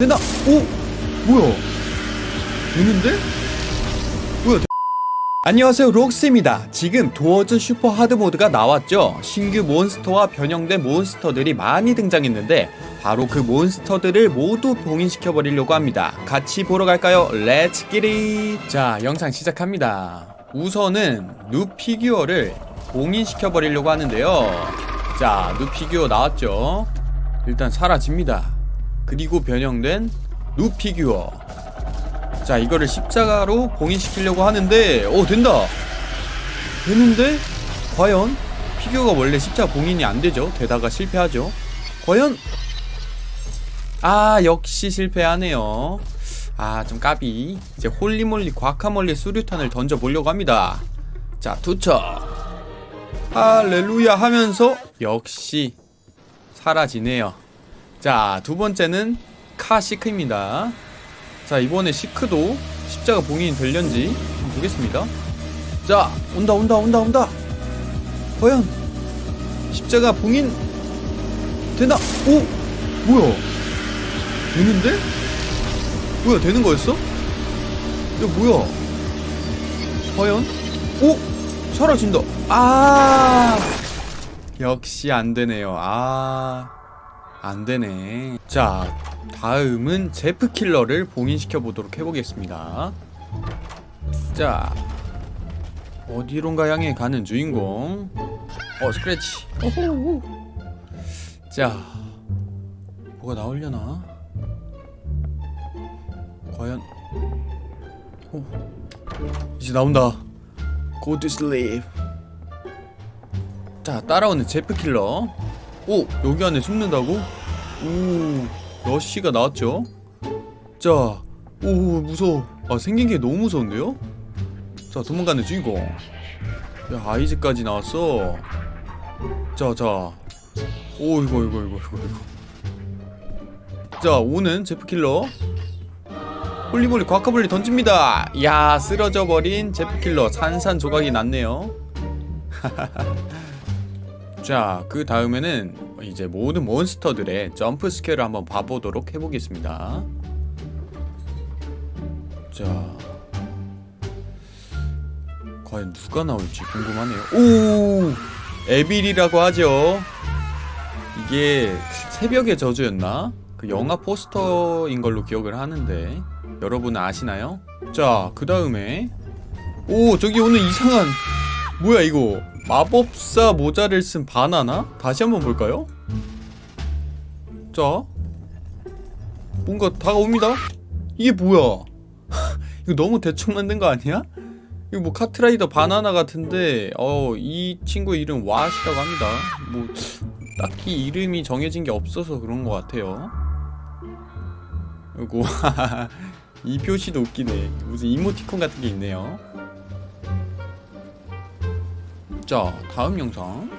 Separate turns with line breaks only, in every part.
된다! 오! 뭐야? 되는데? 뭐야? 되... 안녕하세요 록스입니다 지금 Doors super hard mode가 나왔죠 신규 몬스터와 변형된 몬스터들이 많이 등장했는데 바로 그 몬스터들을 모두 봉인시켜 버리려고 합니다 같이 보러 갈까요? let's get it 자 영상 시작합니다 우선은 누 Figure를 봉인시켜 버리려고 하는데요 자누 Figure 나왔죠 일단 사라집니다 그리고 변형된 누 Figure. 자 이거를 십자가로 봉인시키려고 하는데 오 된다! 되는데 과연 피규어가 원래 십자가 봉인이 안되죠? 되다가 실패하죠? 과연? 아 역시 실패하네요. 아 좀 까비. 이제 holy moly guacamole 수류탄을 던져보려고 합니다. 자 투척. 할렐루야 하면서 역시 사라지네요 자, 두 번째는 카시크입니다. 자, 이번에 시크도 십자가 봉인이 될련지 보겠습니다. 자, 온다, 온다, 온다, 온다. 과연 십자가 봉인 되나? 오, 뭐야? 되는데? 뭐야, 되는 거였어? 이거 뭐야? 과연? 오, 사라진다. 아, 역시 안 되네요. 아. 안되네. 자 다음은 제프킬러를 봉인시켜 보도록 해보겠습니다. 자 어디론가 향해 가는 주인공. 어 스크래치. 자 뭐가 나오려나? 과연 오. 이제 나온다. Go to sleep. 자 따라오는 제프킬러 오! 여기 안에 숨는다고? 오 러쉬가 나왔죠? 자, 오 무서워 아 생긴 게 너무 무서운데요? 자 도망가는 주인공 야 아이즈까지 나왔어 자자 오 이거 이거 이거 이거 이거 자 오는 Jeff Killer holy moly guacamole 던집니다 야 쓰러져 버린 Jeff Killer 산산조각이 났네요 자, 그 다음에는 이제 모든 몬스터들의 jump scare를 한번 봐보도록 해보겠습니다. 자, 과연 누가 나올지 궁금하네요. 오! Evil이라고 하죠. 이게 새벽의 저주였나? 그 영화 포스터인 걸로 기억을 하는데 여러분 아시나요? 자, 그 다음에 오! 저기 오늘 이상한 뭐야 이거? 마법사 모자를 쓴 바나나? 다시 한번 볼까요? 자 뭔가 다가옵니다. 이게 뭐야? 이거 너무 대충 만든 거 아니야? 이거 뭐 카트라이더 바나나 같은데 어 이 친구 이름 왓이라고 합니다. 뭐 딱히 이름이 정해진 게 없어서 그런 것 같아요. 그리고 이 표시도 웃기네. 무슨 이모티콘 같은 게 있네요 자 다음 영상.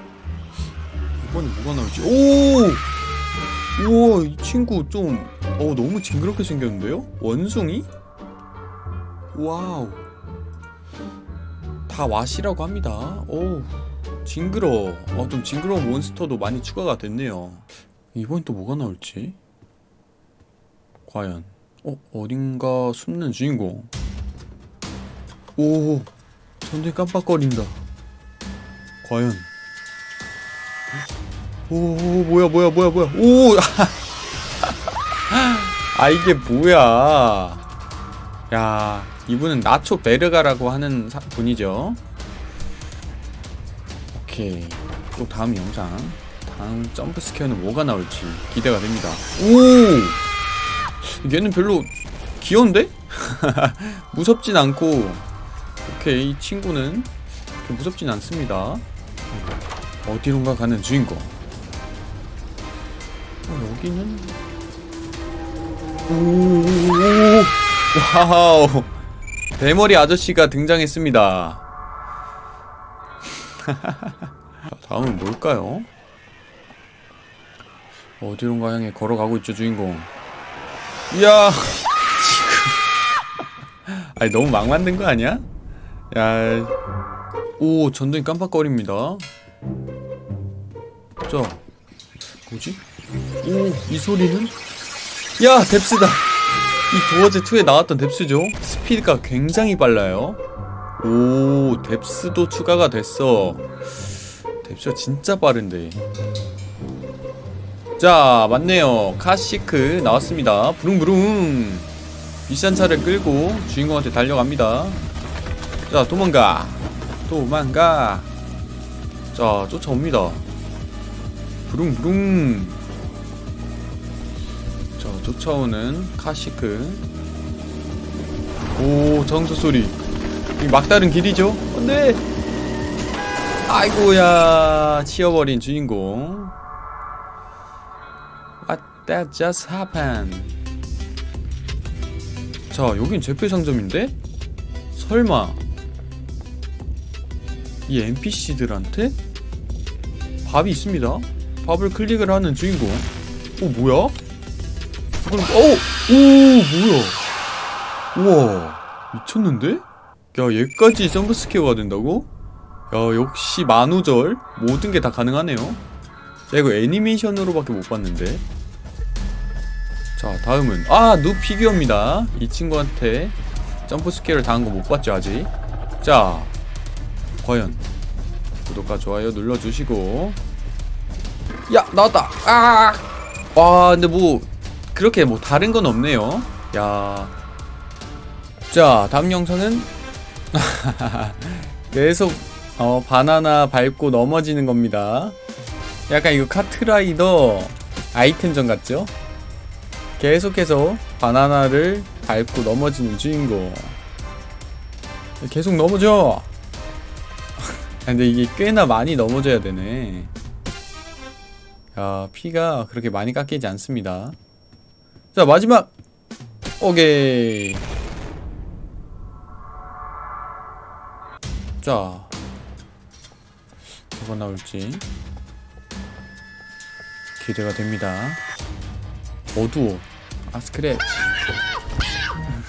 이번에 뭐가 나올지. 오! 우와 이 친구 좀 어, 너무 징그럽게 생겼는데요? 원숭이? wow. 다 왓이라고 합니다. 오 징그러워. 어, 좀 징그러운 몬스터도 많이 추가가 됐네요. 이번엔 또 뭐가 나올지? 과연. 어? 어딘가 숨는 주인공. 오 전쟁 깜빡거린다 과연? 오 뭐야 뭐야 뭐야 뭐야. 오 아 이게 뭐야? 야 이분은 나초 베르가라고 하는 사, 분이죠. 오케이. 또 다음 영상. 다음 jump scare는 뭐가 나올지 기대가 됩니다. 오! 얘는 별로 귀여운데? 무섭진 않고. 오케이 이 친구는 무섭진 않습니다 어디론가 가는 주인공. 어, 여기는? 오 와우. 대머리 아저씨가 등장했습니다. 다음은 뭘까요? 어디론가 향해 걸어가고 있죠 주인공. 이야. 지금 아니 너무 막 만든 거 아니야? 야 오 전등이 깜빡거립니다 자 뭐지? 오 이 소리는? 야 Depth다. 이 Doors 2에 나왔던 Depth죠? 스피드가 굉장히 빨라요. 오 Depth도 추가가 됐어. Depth가 진짜 빠른데. 자 맞네요. 카시크 나왔습니다. 부릉부릉. 비싼 차를 끌고 주인공한테 달려갑니다. 자 도망가. 도망가. 자 쫓아옵니다 부릉부릉. 자 쫓아오는 카시크. 오 자동차 소리. 이 막다른 길이죠? 안돼 아이고야 치여버린 주인공. What that just happened? 자 여긴 제페 상점인데? 설마. 이 NPC들한테? 밥이 있습니다 밥을 클릭을 하는 주인공 오 뭐야? 이건 어! 오 뭐야 우와 미쳤는데? 야 얘까지 점프 스퀘어가 된다고? 야 역시 만우절 모든 게 다 가능하네요 야 이거 애니메이션으로밖에 못 봤는데 자 다음은 아누 피규어입니다 이 친구한테 jump scare를 당한 거 못 봤죠 아직 자 과연 구독과 좋아요 눌러주시고 야 나왔다 아! 와 근데 뭐 그렇게 뭐 다른 건 없네요 야. 자 다음 영상은 계속 어, 바나나 밟고 넘어지는 겁니다 약간 이거 카트라이더 아이템전 같죠? 계속해서 바나나를 밟고 넘어지는 주인공 계속 넘어져 근데 이게 꽤나 많이 넘어져야 되네 야 피가 그렇게 많이 깎이지 않습니다. 자 마지막! 오케이. 자. 뭐가 나올지 기대가 됩니다. 어두워. 아 스크랩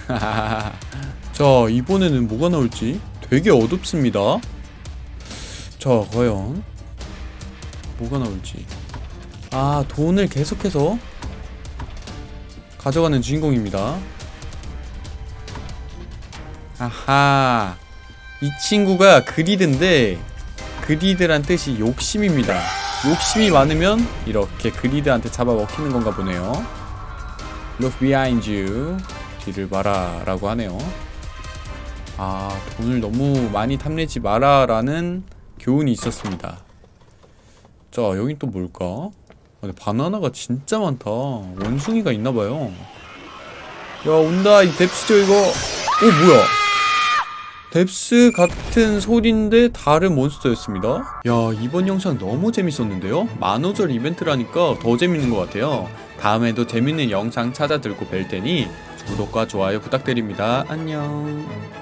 자 이번에는 뭐가 나올지 되게 어둡습니다. 자 과연 뭐가 나올지 아 돈을 계속해서 가져가는 주인공입니다. 아하. 이 친구가 그리드인데 그리드란 뜻이 욕심입니다. 욕심이 많으면 이렇게 그리드한테 잡아먹히는 건가 보네요. Look behind you. 뒤를 봐라 라고 하네요. 아 돈을 너무 많이 탐내지 마라 라는 교훈이 있었습니다. 자 여긴 또 뭘까? 아, 근데 바나나가 진짜 많다. 원숭이가 있나봐요. 야 온다 이 뎁스죠 이거. 오 뭐야? 뎁스 같은 소리인데 다른 몬스터였습니다. 야 이번 영상 너무 재밌었는데요? 만우절 이벤트라니까 더 재밌는 것 같아요. 다음에도 재밌는 영상 찾아 들고 뵐 테니 구독과 좋아요 부탁드립니다. 안녕